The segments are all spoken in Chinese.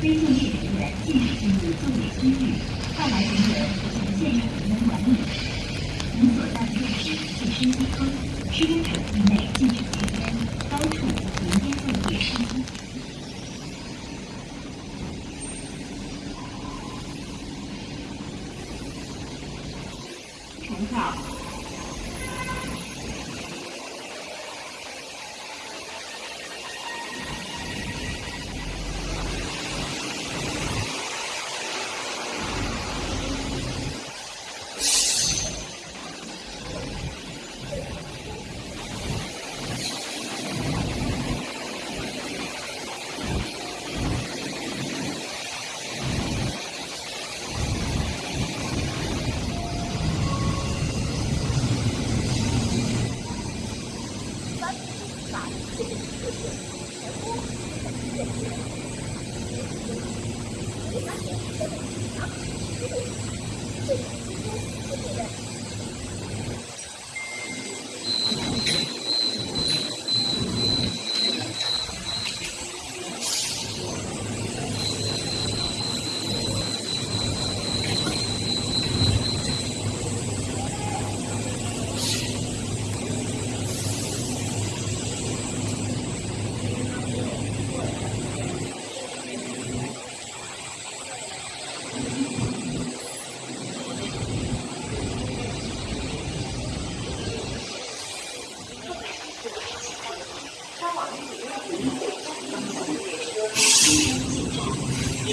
非作业人员禁止进入作业区域，外来人员实现线上人员管理。您所在的位置是升机坑，施工场地内禁止吸烟，高处禁烟作业施工。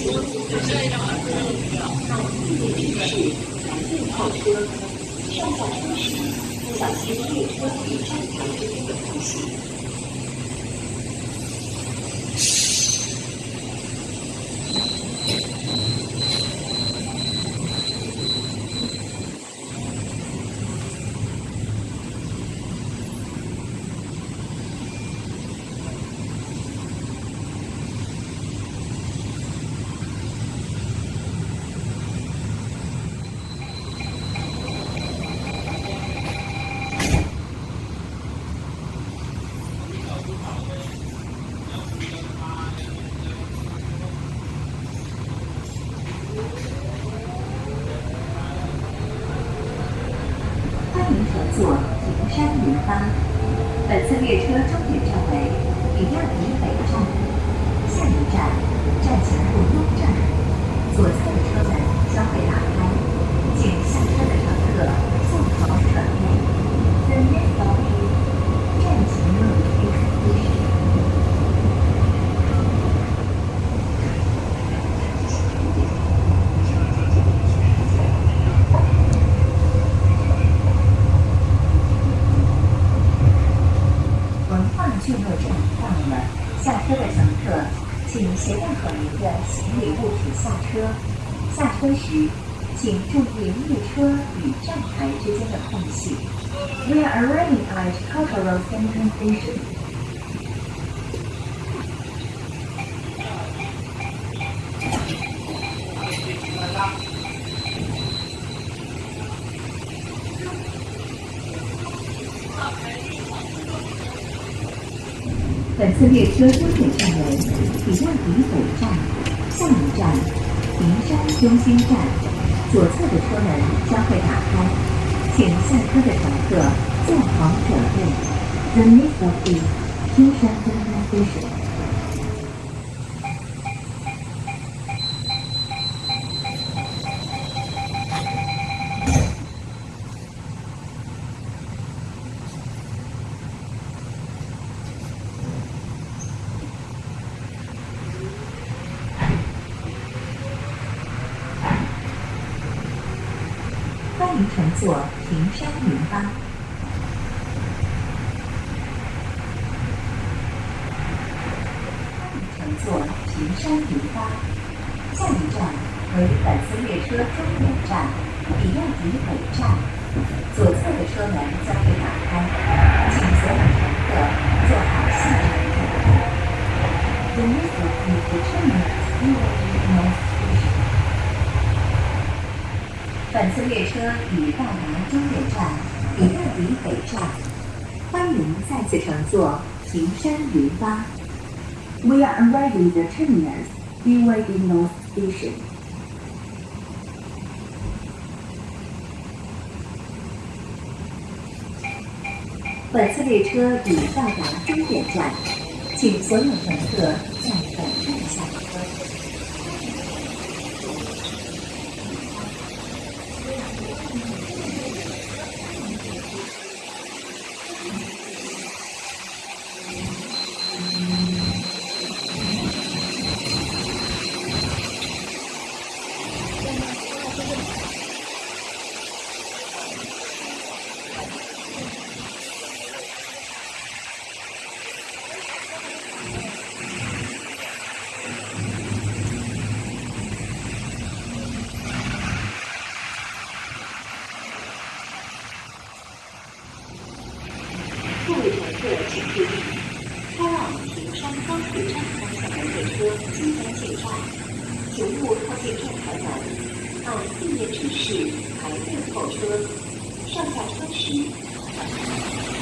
重考。欢迎乘坐平山云巴。本次列车终点站为比亚迪北站，下一站站前路东站。左侧的车门将会打开，请下车的乘客做好准备。The next stop is 站前路 exit。文化聚落站到了，下车的乘客请携带可疑的行李物品下车。下车时，请注意列车与站台之间的空隙。We are arriving at Cultural Center Station. 本次列车终点站为比亚迪北站，下一站银山中心站。左侧的车门将会打开，请下车的乘客做好准备。The next stop is 金山中心站乘坐平山云巴。乘坐平山云巴。下一站为本次列车终点站比亚迪北站。左侧的车门将会打开，请所有乘客做好下车准备。themissionis 本次列车已到达终点站比亚迪北站，欢迎再次乘坐平山云巴。We are arriving the terminus BYD North Station。本次列车已到达终点站，请所有乘客在本站下车。各位乘客请注意，开往平山高铁站方向的列车即将进站，请勿靠近站台门，按地面指示排队候车。上下车时，